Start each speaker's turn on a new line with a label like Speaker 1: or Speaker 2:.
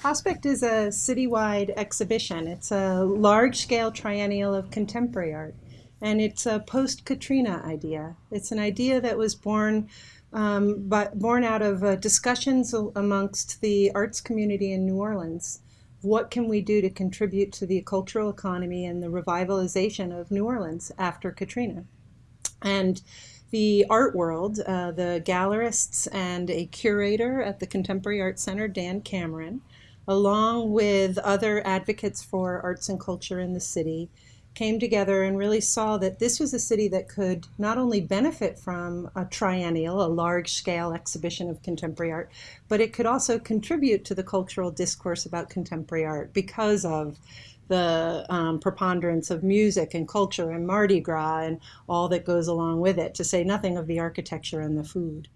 Speaker 1: Prospect is a citywide exhibition. It's a large-scale triennial of contemporary art, and it's a post-Katrina idea. It's an idea that was born um, by, born out of uh, discussions amongst the arts community in New Orleans. What can we do to contribute to the cultural economy and the revitalization of New Orleans after Katrina? And the art world, uh, the gallerists and a curator at the Contemporary Art Center, Dan Cameron, along with other advocates for arts and culture in the city, came together and really saw that this was a city that could not only benefit from a triennial, a large scale exhibition of contemporary art, but it could also contribute to the cultural discourse about contemporary art because of the um, preponderance of music and culture and Mardi Gras and all that goes along with it, to say nothing of the architecture and the food.